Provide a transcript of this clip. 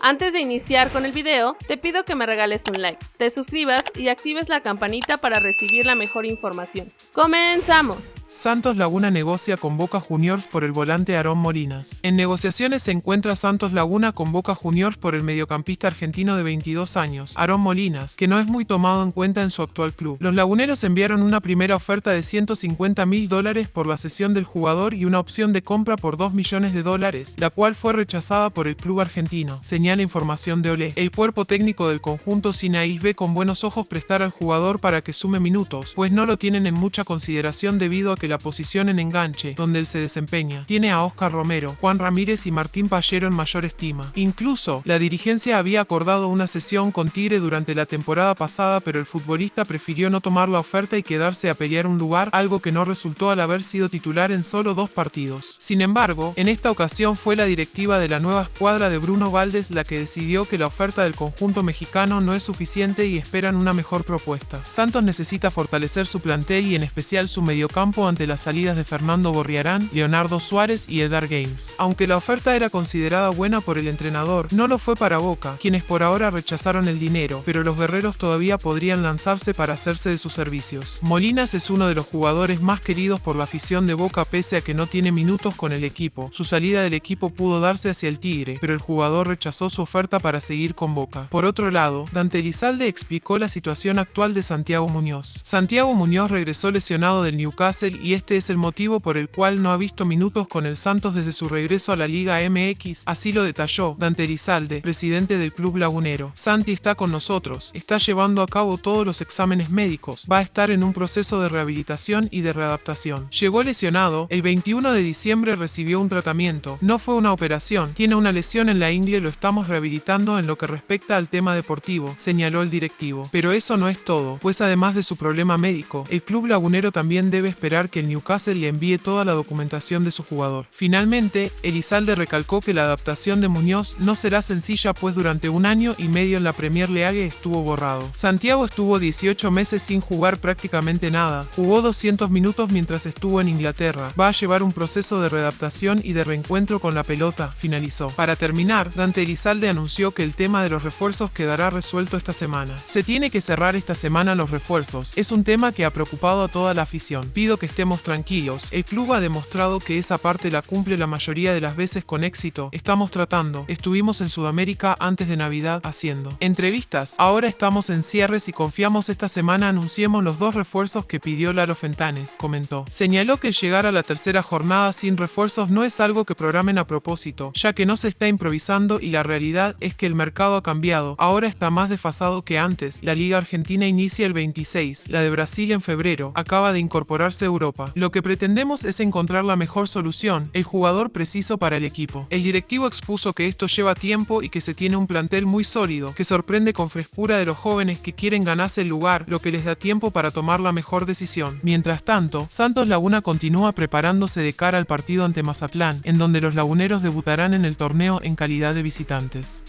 Antes de iniciar con el video, te pido que me regales un like, te suscribas y actives la campanita para recibir la mejor información. ¡Comenzamos! Santos Laguna negocia con Boca Juniors por el volante Aarón Molinas. En negociaciones se encuentra Santos Laguna con Boca Juniors por el mediocampista argentino de 22 años, Aarón Molinas, que no es muy tomado en cuenta en su actual club. Los laguneros enviaron una primera oferta de 150 mil dólares por la cesión del jugador y una opción de compra por 2 millones de dólares, la cual fue rechazada por el club argentino, señala información de Olé. El cuerpo técnico del conjunto Sinaís ve con buenos ojos prestar al jugador para que sume minutos, pues no lo tienen en mucha consideración debido a que la posición en enganche, donde él se desempeña, tiene a Oscar Romero, Juan Ramírez y Martín Pallero en mayor estima. Incluso, la dirigencia había acordado una sesión con Tigre durante la temporada pasada, pero el futbolista prefirió no tomar la oferta y quedarse a pelear un lugar, algo que no resultó al haber sido titular en solo dos partidos. Sin embargo, en esta ocasión fue la directiva de la nueva escuadra de Bruno Valdés la que decidió que la oferta del conjunto mexicano no es suficiente y esperan una mejor propuesta. Santos necesita fortalecer su plantel y en especial su mediocampo ante las salidas de Fernando Borriarán, Leonardo Suárez y Edar Games. Aunque la oferta era considerada buena por el entrenador, no lo fue para Boca, quienes por ahora rechazaron el dinero, pero los guerreros todavía podrían lanzarse para hacerse de sus servicios. Molinas es uno de los jugadores más queridos por la afición de Boca pese a que no tiene minutos con el equipo. Su salida del equipo pudo darse hacia el Tigre, pero el jugador rechazó su oferta para seguir con Boca. Por otro lado, Dante Elizalde explicó la situación actual de Santiago Muñoz. Santiago Muñoz regresó lesionado del Newcastle y este es el motivo por el cual no ha visto minutos con el Santos desde su regreso a la Liga MX, así lo detalló Dante Elizalde, presidente del club lagunero. Santi está con nosotros, está llevando a cabo todos los exámenes médicos, va a estar en un proceso de rehabilitación y de readaptación. Llegó lesionado, el 21 de diciembre recibió un tratamiento, no fue una operación, tiene una lesión en la ingle lo estamos rehabilitando en lo que respecta al tema deportivo, señaló el directivo. Pero eso no es todo, pues además de su problema médico, el club lagunero también debe esperar que el Newcastle le envíe toda la documentación de su jugador. Finalmente, Elizalde recalcó que la adaptación de Muñoz no será sencilla pues durante un año y medio en la Premier League estuvo borrado. Santiago estuvo 18 meses sin jugar prácticamente nada, jugó 200 minutos mientras estuvo en Inglaterra, va a llevar un proceso de readaptación y de reencuentro con la pelota, finalizó. Para terminar, Dante Elizalde anunció que el tema de los refuerzos quedará resuelto esta semana. Se tiene que cerrar esta semana los refuerzos, es un tema que ha preocupado a toda la afición. Pido que estemos tranquilos, el club ha demostrado que esa parte la cumple la mayoría de las veces con éxito. Estamos tratando, estuvimos en Sudamérica antes de Navidad haciendo entrevistas. Ahora estamos en cierres y confiamos esta semana anunciemos los dos refuerzos que pidió Laro Fentanes, comentó. Señaló que llegar a la tercera jornada sin refuerzos no es algo que programen a propósito, ya que no se está improvisando y la realidad es que el mercado ha cambiado. Ahora está más desfasado que antes. La Liga Argentina inicia el 26, la de Brasil en febrero, acaba de incorporarse a Lo que pretendemos es encontrar la mejor solución, el jugador preciso para el equipo. El directivo expuso que esto lleva tiempo y que se tiene un plantel muy sólido, que sorprende con frescura de los jóvenes que quieren ganarse el lugar, lo que les da tiempo para tomar la mejor decisión. Mientras tanto, Santos Laguna continúa preparándose de cara al partido ante Mazatlán, en donde los laguneros debutarán en el torneo en calidad de visitantes.